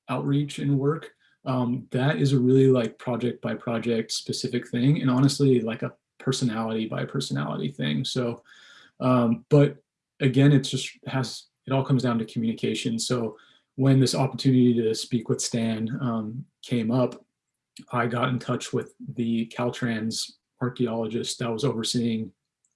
outreach and work, um, that is a really like project by project specific thing, and honestly, like a personality by personality thing. So, um, but again, it's just has it all comes down to communication. So when this opportunity to speak with Stan um, came up, I got in touch with the Caltrans archaeologist that was overseeing,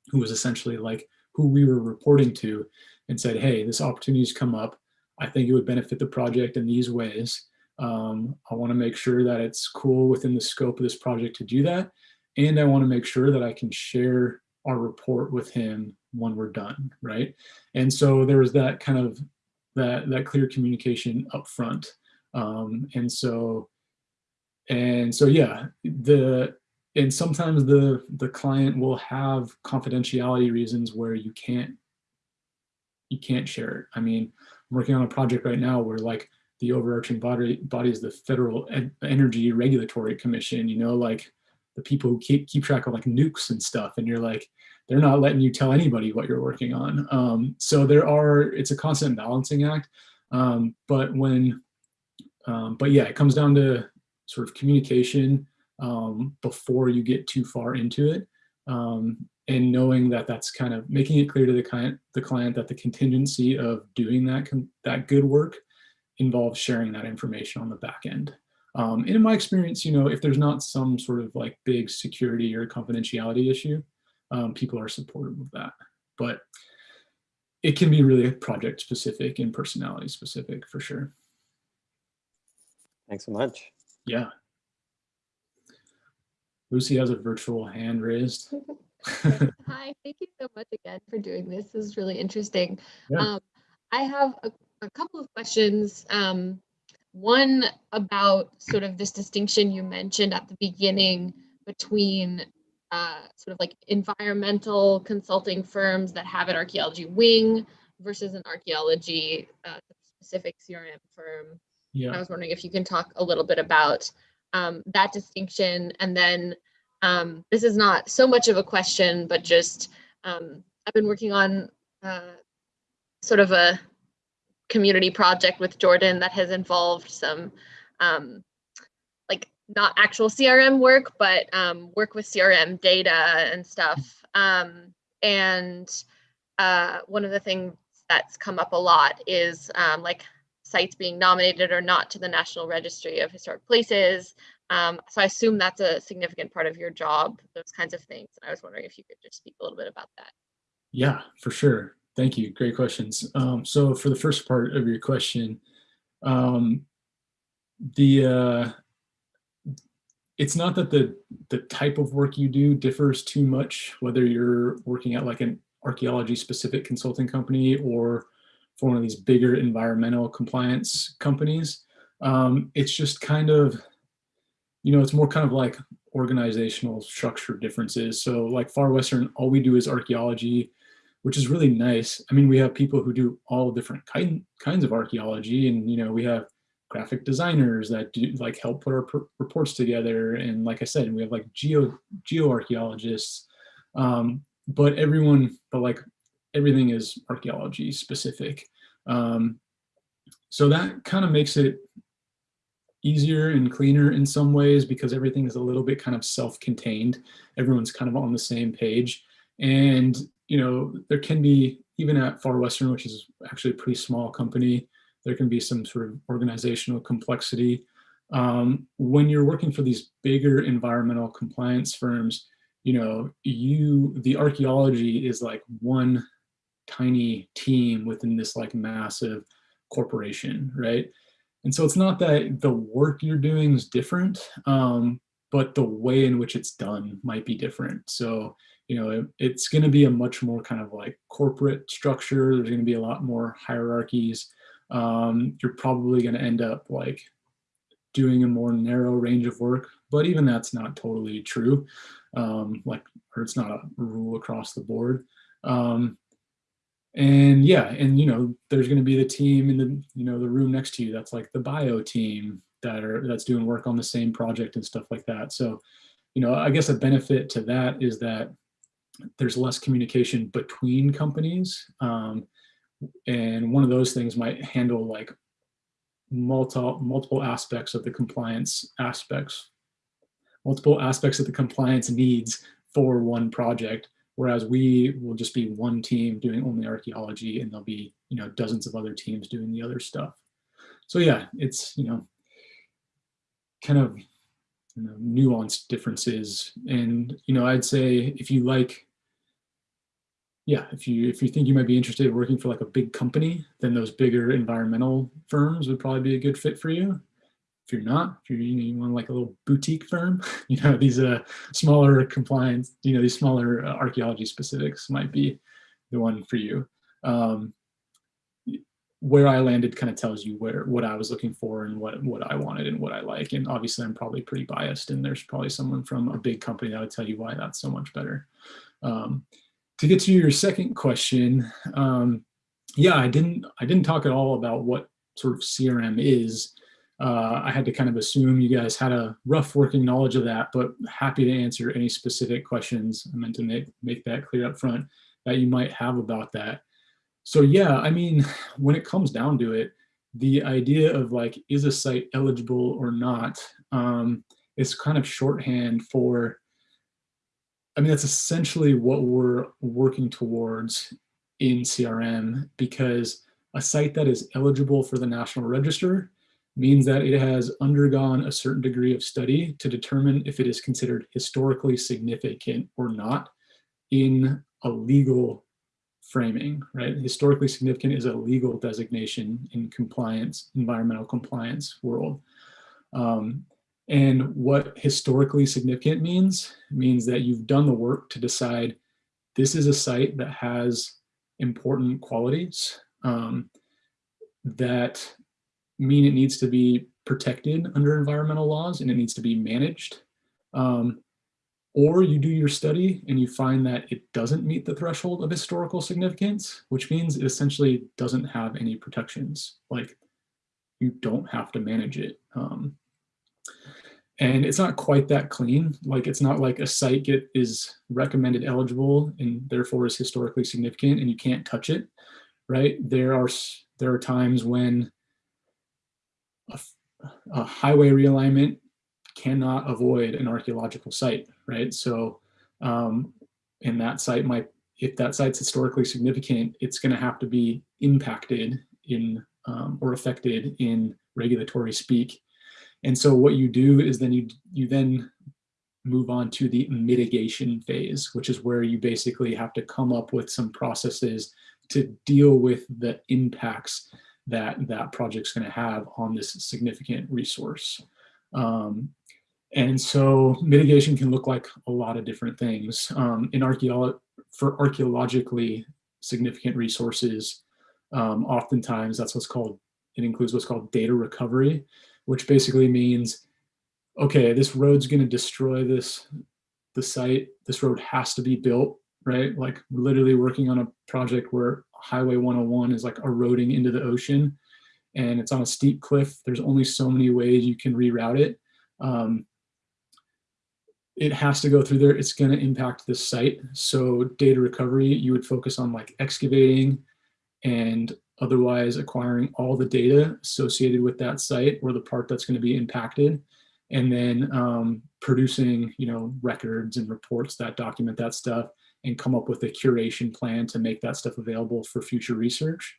who was essentially like who we were reporting to, and said, "Hey, this opportunity's come up. I think it would benefit the project in these ways. Um, I want to make sure that it's cool within the scope of this project to do that, and I want to make sure that I can share our report with him when we're done, right? And so there was that kind of that that clear communication up front. Um, and so and so yeah, the and sometimes the the client will have confidentiality reasons where you can't you can't share it. I mean, I'm working on a project right now where like the overarching body body is the Federal En- Energy Regulatory Commission, you know, like the people who keep keep track of like nukes and stuff, and you're like, they're not letting you tell anybody what you're working on. Um, so there are, it's a constant balancing act. Um, but when, um, but yeah, it comes down to sort of communication um, before you get too far into it. And knowing that that's kind of making it clear to the client, the client that the contingency of doing that, that good work involves sharing that information on the back end. Um, and in my experience, you know, if there's not some sort of like big security or confidentiality issue, um, people are supportive of that. But it can be really project specific and personality specific for sure. Thanks so much. Yeah. Lucy has a virtual hand raised. Hi, thank you so much again for doing this. This is really interesting. Yeah. Um, I have a, a couple of questions. Um, one about sort of this distinction you mentioned at the beginning between uh, sort of like environmental consulting firms that have an archaeology wing versus an archaeology uh, specific CRM firm. Yeah. I was wondering if you can talk a little bit about um, that distinction. And then um, this is not so much of a question, but just um, I've been working on uh, sort of a community project with Jordan that has involved some um, like not actual CRM work, but um, work with CRM data and stuff. Um, and uh, one of the things that's come up a lot is um, like sites being nominated or not to the National Registry of Historic Places. Um, so I assume that's a significant part of your job, those kinds of things. And I was wondering if you could just speak a little bit about that. Yeah, for sure. Thank you. Great questions. Um, so for the first part of your question, um, the uh, it's not that the the type of work you do differs too much, whether you're working at like an archaeology specific consulting company or for one of these bigger environmental compliance companies. Um, it's just kind of, you know, it's more kind of like organizational structure differences. So like Far Western, all we do is archaeology, which is really nice. I mean, we have people who do all different kind, kinds of archaeology and, you know, we have graphic designers that do like help put our reports together. And like I said, we have like geo geoarchaeologists, um, but everyone, but like everything is archaeology specific. Um, so that kind of makes it easier and cleaner in some ways because everything is a little bit kind of self-contained. Everyone's kind of on the same page. And, you know, there can be, even at Far Western, which is actually a pretty small company, there can be some sort of organizational complexity. Um, when you're working for these bigger environmental compliance firms, you know, you, the archaeology is like one tiny team within this like massive corporation, right? And so it's not that the work you're doing is different, um, but the way in which it's done might be different. So, you know, it, it's going to be a much more kind of like corporate structure. There's going to be a lot more hierarchies um, you're probably going to end up like doing a more narrow range of work, but even that's not totally true. Um, like, or it's not a rule across the board. Um, and yeah, and you know, there's going to be the team in the you know the room next to you. That's like the bio team that are that's doing work on the same project and stuff like that. So, you know, I guess a benefit to that is that there's less communication between companies. Um, and one of those things might handle like multiple multiple aspects of the compliance aspects multiple aspects of the compliance needs for one project whereas we will just be one team doing only archaeology and there'll be you know dozens of other teams doing the other stuff so yeah it's you know kind of you know, nuanced differences and you know i'd say if you like yeah, if you if you think you might be interested in working for like a big company, then those bigger environmental firms would probably be a good fit for you. If you're not, if you're you, want like a little boutique firm, you know these uh smaller compliance, you know these smaller uh, archaeology specifics might be the one for you. Um, where I landed kind of tells you where what I was looking for and what what I wanted and what I like. And obviously, I'm probably pretty biased, and there's probably someone from a big company that would tell you why that's so much better. Um, to get to your second question, um, yeah, I didn't I didn't talk at all about what sort of CRM is. Uh, I had to kind of assume you guys had a rough working knowledge of that, but happy to answer any specific questions. I meant to make, make that clear up front that you might have about that. So yeah, I mean, when it comes down to it, the idea of like, is a site eligible or not, um, is kind of shorthand for I mean, that's essentially what we're working towards in CRM because a site that is eligible for the National Register means that it has undergone a certain degree of study to determine if it is considered historically significant or not in a legal framing, right? Historically significant is a legal designation in compliance, environmental compliance world. Um, and what historically significant means, means that you've done the work to decide this is a site that has important qualities um, that mean it needs to be protected under environmental laws and it needs to be managed. Um, or you do your study and you find that it doesn't meet the threshold of historical significance, which means it essentially doesn't have any protections. Like you don't have to manage it. Um, and it's not quite that clean. Like it's not like a site get is recommended eligible and therefore is historically significant and you can't touch it, right? There are there are times when a, a highway realignment cannot avoid an archaeological site, right? So, um, and that site might, if that site's historically significant, it's going to have to be impacted in um, or affected in regulatory speak. And so, what you do is then you you then move on to the mitigation phase, which is where you basically have to come up with some processes to deal with the impacts that that project's going to have on this significant resource. Um, and so mitigation can look like a lot of different things. Um, in archeolo for archaeologically significant resources, um, oftentimes that's what's called, it includes what's called data recovery, which basically means, okay, this road's going to destroy this, the site. This road has to be built, right? Like literally working on a project where Highway 101 is like eroding into the ocean and it's on a steep cliff. There's only so many ways you can reroute it. Um, it has to go through there. It's going to impact this site. So data recovery, you would focus on like excavating and otherwise acquiring all the data associated with that site or the part that's going to be impacted and then um, producing you know records and reports that document that stuff and come up with a curation plan to make that stuff available for future research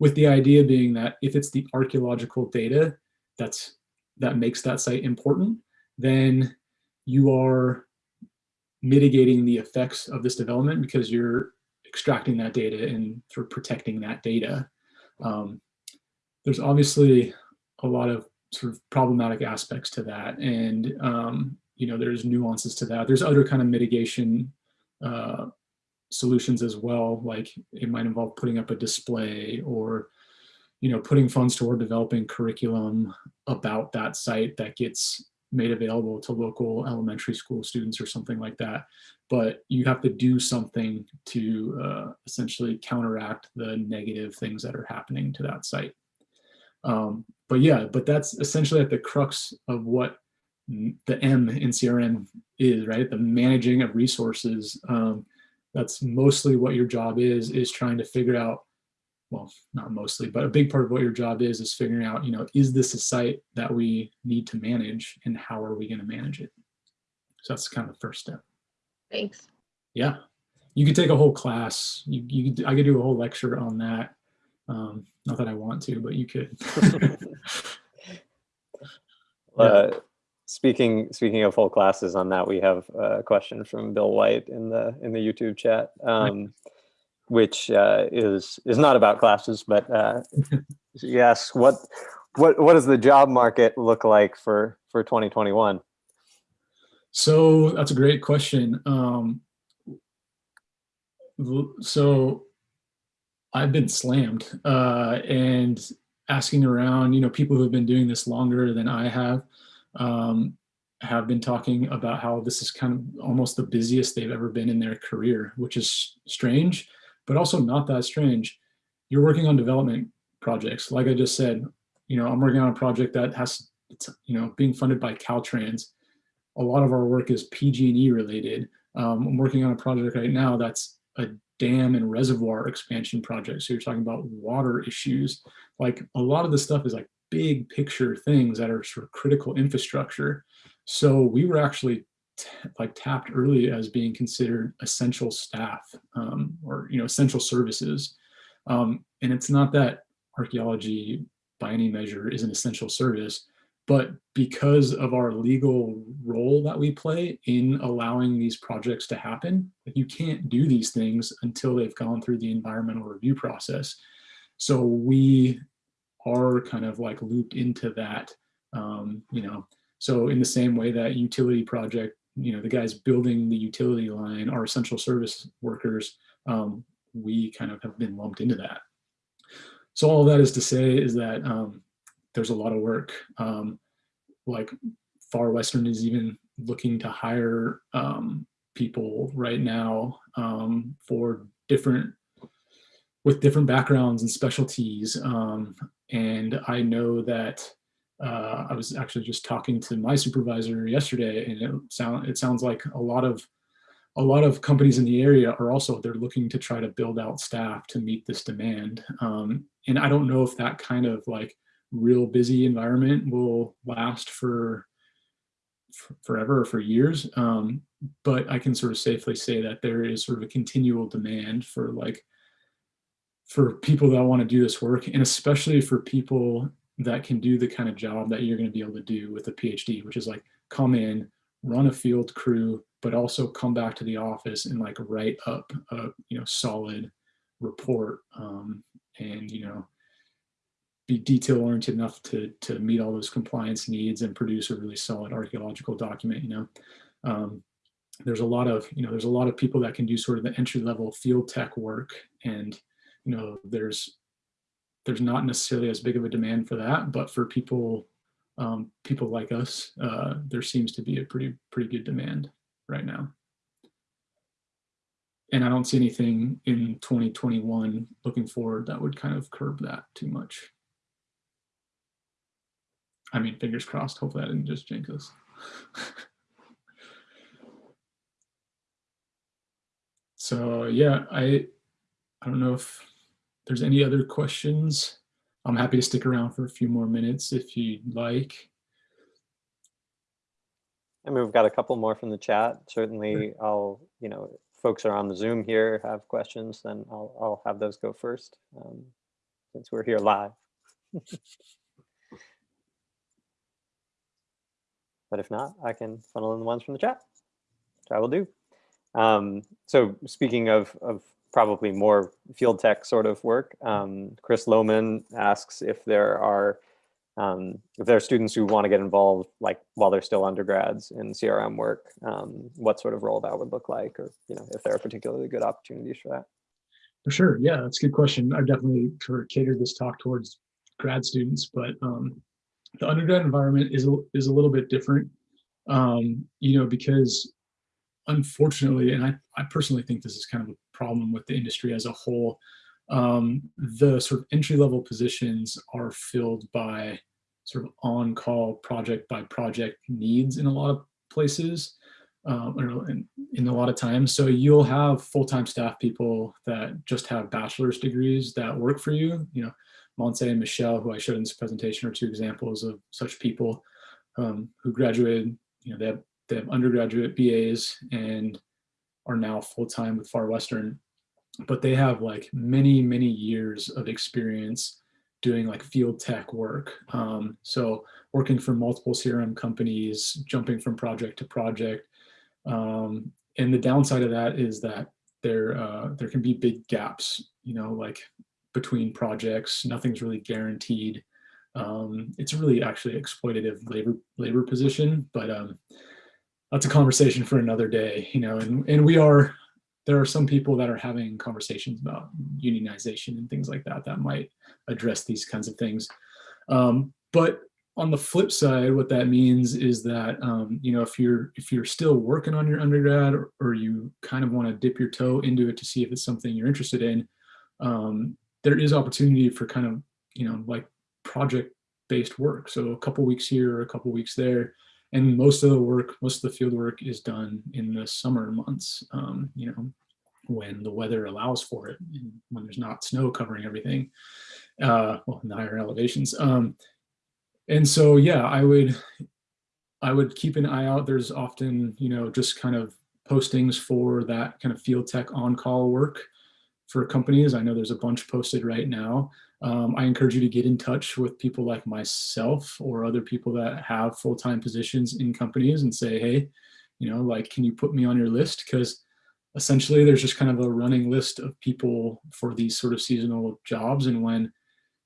with the idea being that if it's the archaeological data that's that makes that site important then you are mitigating the effects of this development because you're extracting that data and of protecting that data. Um, there's obviously a lot of sort of problematic aspects to that, and um, you know there's nuances to that. There's other kind of mitigation uh, solutions as well, like it might involve putting up a display or you know putting funds toward developing curriculum about that site that gets made available to local elementary school students or something like that. But you have to do something to uh, essentially counteract the negative things that are happening to that site. Um, but yeah, but that's essentially at the crux of what the M in CRM is, right? The managing of resources. Um, that's mostly what your job is, is trying to figure out well, not mostly, but a big part of what your job is, is figuring out, you know, is this a site that we need to manage and how are we going to manage it? So that's kind of the first step. Thanks. Yeah. You could take a whole class. You, you could, I could do a whole lecture on that. Um, not that I want to, but you could. Uh, speaking speaking of whole classes on that, we have a question from Bill White in the in the YouTube chat, um, which uh, is is not about classes, but uh, yes, what what what does the job market look like for for 2021? So that's a great question. Um, so I've been slammed uh, and asking around, you know, people who have been doing this longer than I have, um, have been talking about how this is kind of almost the busiest they've ever been in their career, which is strange, but also not that strange. You're working on development projects. Like I just said, you know, I'm working on a project that has, it's, you know, being funded by Caltrans. A lot of our work is PG&E related. Um, I'm working on a project right now that's a dam and reservoir expansion project. So you're talking about water issues. Like a lot of the stuff is like big picture things that are sort of critical infrastructure. So we were actually like tapped early as being considered essential staff um, or you know essential services. Um, and it's not that archaeology by any measure is an essential service, but because of our legal role that we play in allowing these projects to happen, you can't do these things until they've gone through the environmental review process. So we are kind of like looped into that, um, you know. So in the same way that utility project, you know, the guys building the utility line are essential service workers, um, we kind of have been lumped into that. So all that is to say is that um, there's a lot of work. Um, like Far Western is even looking to hire um, people right now um, for different with different backgrounds and specialties. Um, and I know that uh, I was actually just talking to my supervisor yesterday, and it sound it sounds like a lot of a lot of companies in the area are also they're looking to try to build out staff to meet this demand. Um, and i don't know if that kind of like real busy environment will last for, for forever or for years. Um, but i can sort of safely say that there is sort of a continual demand for like for people that want to do this work and especially for people that can do the kind of job that you're going to be able to do with a phd which is like come in run a field crew but also come back to the office and like write up a you know solid report um, and you know be detail oriented enough to to meet all those compliance needs and produce a really solid archaeological document you know? Um, there's a lot of you know there's a lot of people that can do sort of the entry level field tech work and you know there's there's not necessarily as big of a demand for that but for people um, people like us uh, there seems to be a pretty pretty good demand right now. And I don't see anything in 2021 looking forward that would kind of curb that too much. I mean, fingers crossed, hopefully that didn't just jinx us. so yeah, I, I don't know if there's any other questions. I'm happy to stick around for a few more minutes if you'd like. I mean, we've got a couple more from the chat. Certainly, I'll, you know, folks are on the Zoom here have questions, then I'll, I'll have those go first um, since we're here live. but if not, I can funnel in the ones from the chat, which I will do. Um, so speaking of, of probably more field tech sort of work, um, Chris Lohman asks if there are um, if there are students who want to get involved, like while they're still undergrads in CRM work, um, what sort of role that would look like, or you know, if there are particularly good opportunities for that. For sure, yeah, that's a good question. I've definitely catered this talk towards grad students, but um, the undergrad environment is a, is a little bit different, um, you know, because unfortunately, and I, I personally think this is kind of a problem with the industry as a whole, um, the sort of entry level positions are filled by sort of on call project by project needs in a lot of places um, in, in, a lot of times. So you'll have full-time staff people that just have bachelor's degrees that work for you. You know, Monse and Michelle, who I showed in this presentation, are two examples of such people um, who graduated. You know, they have they have undergraduate BAs and are now full-time with Far Western but they have like many, many years of experience doing like field tech work. Um, so working for multiple CRM companies, jumping from project to project. Um, and the downside of that is that there, uh, there can be big gaps, you know, like between projects, nothing's really guaranteed. Um, it's really actually exploitative labor labor position, but um, that's a conversation for another day, you know, and, and we are there are some people that are having conversations about unionization and things like that that might address these kinds of things. Um, but on the flip side, what that means is that um, you know if you're if you're still working on your undergrad or, or you kind of want to dip your toe into it to see if it's something you're interested in, um, there is opportunity for kind of you know like project based work. So a couple weeks here, a couple weeks there, and most of the work, most of the field work is done in the summer months, um, you know, when the weather allows for it, when there's not snow covering everything, uh, well, in the higher elevations. Um, and so, yeah, I would, I would keep an eye out. There's often, you know, just kind of postings for that kind of field tech on-call work for companies. I know there's a bunch posted right now. Um, I encourage you to get in touch with people like myself or other people that have full-time positions in companies and say, hey, you know, like, can you put me on your list? Because essentially there's just kind of a running list of people for these sort of seasonal jobs. And when,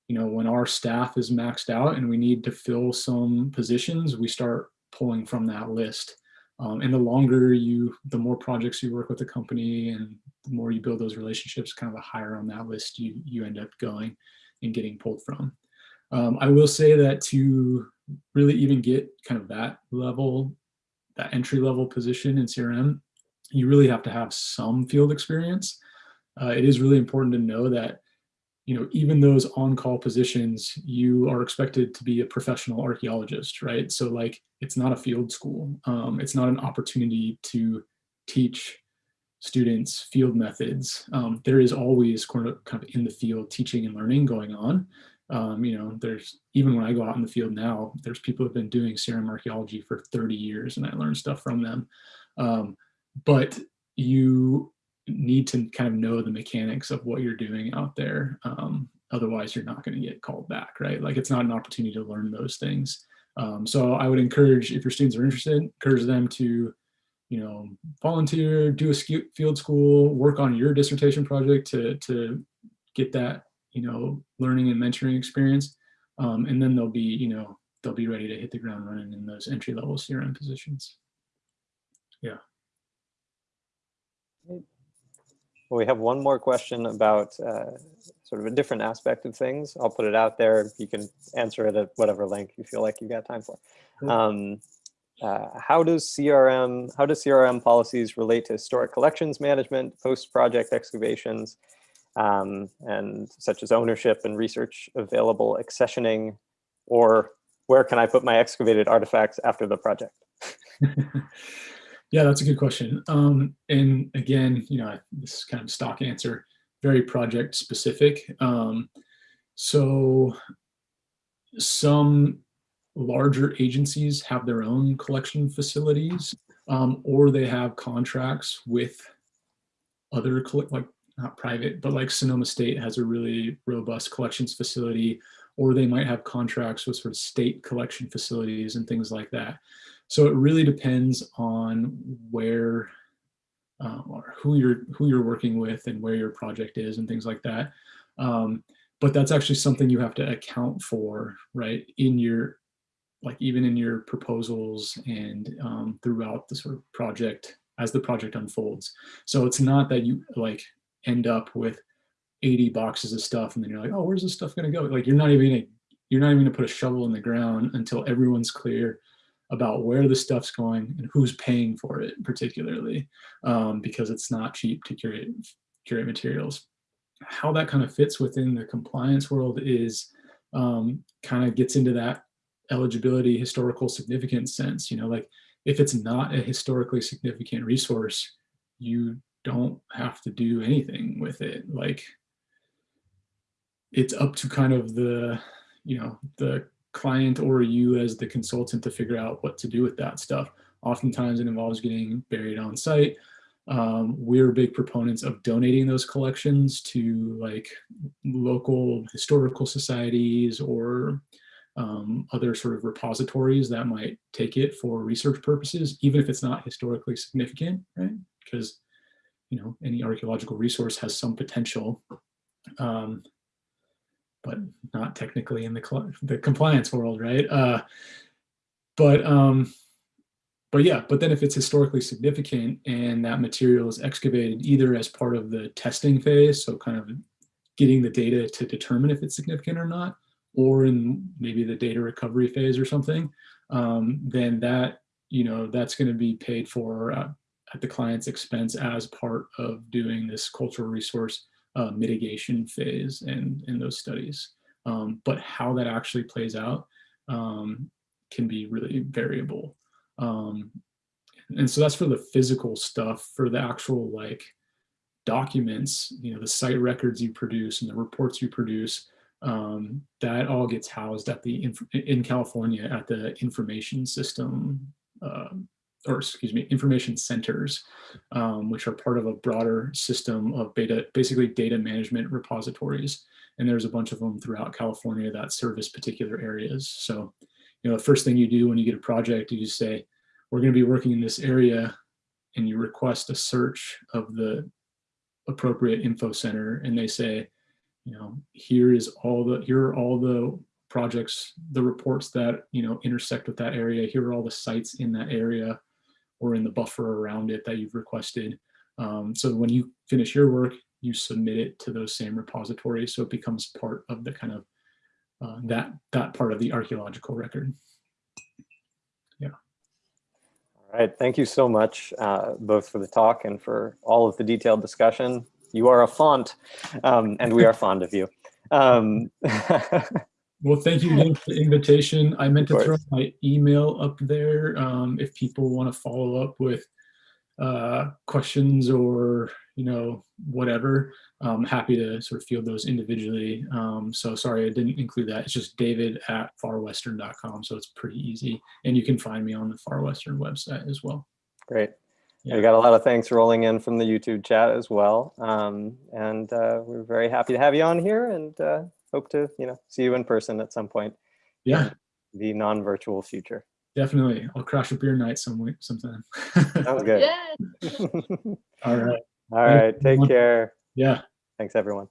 you know, when our staff is maxed out and we need to fill some positions, we start pulling from that list. Um, and the longer you, the more projects you work with the company and the more you build those relationships, kind of the higher on that list you, you end up going and getting pulled from. Um, I will say that to really even get kind of that level, that entry level position in CRM, you really have to have some field experience. Uh, it is really important to know that, you know, even those on-call positions, you are expected to be a professional archaeologist, right? So like, it's not a field school. Um, it's not an opportunity to teach students field methods. Um, there is always kind of, kind of in the field teaching and learning going on. Um, you know, there's even when I go out in the field now, there's people who've been doing CRM archaeology for 30 years and I learn stuff from them. Um, but you need to kind of know the mechanics of what you're doing out there. Um, otherwise you're not going to get called back, right? Like it's not an opportunity to learn those things. Um, so I would encourage, if your students are interested, encourage them to, you know, volunteer, do a field school, work on your dissertation project to, to get that, you know, learning and mentoring experience. Um, and then they'll be, you know, they'll be ready to hit the ground running in those entry level CRM positions. Yeah. Well, we have one more question about uh, sort of a different aspect of things. I'll put it out there. You can answer it at whatever length you feel like you've got time for. Um, uh, how does CRM, how does CRM policies relate to historic collections management, post-project excavations, um, and such as ownership and research available accessioning, or where can I put my excavated artifacts after the project? Yeah, that's a good question. Um, and again, you know, this is kind of stock answer, very project specific. Um, so some larger agencies have their own collection facilities um, or they have contracts with other like not private but like Sonoma State has a really robust collections facility or they might have contracts with sort of state collection facilities and things like that. So it really depends on where uh, or who you're who you're working with and where your project is and things like that. Um, but that's actually something you have to account for, right? In your like even in your proposals and um, throughout the sort of project as the project unfolds. So it's not that you like end up with 80 boxes of stuff and then you're like, oh, where's this stuff gonna go? Like you're not even gonna, you're not even gonna put a shovel in the ground until everyone's clear about where the stuff's going and who's paying for it particularly um, because it's not cheap to curate curate materials. How that kind of fits within the compliance world is um, kind of gets into that eligibility historical significance sense you know like if it's not a historically significant resource you don't have to do anything with it. Like it's up to kind of the you know the client or you as the consultant to figure out what to do with that stuff. Oftentimes it involves getting buried on site. Um, we're big proponents of donating those collections to like local historical societies or um, other sort of repositories that might take it for research purposes, even if it's not historically significant, right? Because, you know, any archaeological resource has some potential. Um, but not technically in the the compliance world, right? Uh, but um, but yeah, but then if it's historically significant and that material is excavated either as part of the testing phase, so kind of getting the data to determine if it's significant or not, or in maybe the data recovery phase or something, um, then that you know that's going to be paid for uh, at the client's expense as part of doing this cultural resource uh, mitigation phase in, in those studies. Um, but how that actually plays out um, can be really variable. Um, and so that's for the physical stuff, for the actual like documents, you know, the site records you produce and the reports you produce, um, that all gets housed at the, in California at the information system uh, or excuse me, information centers, um, which are part of a broader system of beta, basically data management repositories. And there's a bunch of them throughout California that service particular areas. So, you know, the first thing you do when you get a project, is you say, we're going to be working in this area and you request a search of the appropriate info center and they say, you know, here is all the, here are all the projects, the reports that, you know, intersect with that area. Here are all the sites in that area or in the buffer around it that you've requested. Um, so when you finish your work, you submit it to those same repositories. So it becomes part of the kind of uh, that, that part of the archeological record. Yeah. All right, thank you so much, uh, both for the talk and for all of the detailed discussion. You are a font, um, and we are fond of you. Um, Well, thank you again for the invitation. I meant to throw my email up there um, if people want to follow up with uh, questions or you know whatever, I'm happy to sort of field those individually. Um, so sorry I didn't include that. It's just David at farwestern.com, so it's pretty easy, and you can find me on the Far Western website as well. Great. Yeah. We got a lot of thanks rolling in from the YouTube chat as well. Um, and uh, we're very happy to have you on here and uh, hope to, you know, see you in person at some point, Yeah, the non-virtual future. definitely. I'll crash a beer night some way, sometime. Sounds good. All right. All right. Take care. Yeah. Thanks, everyone.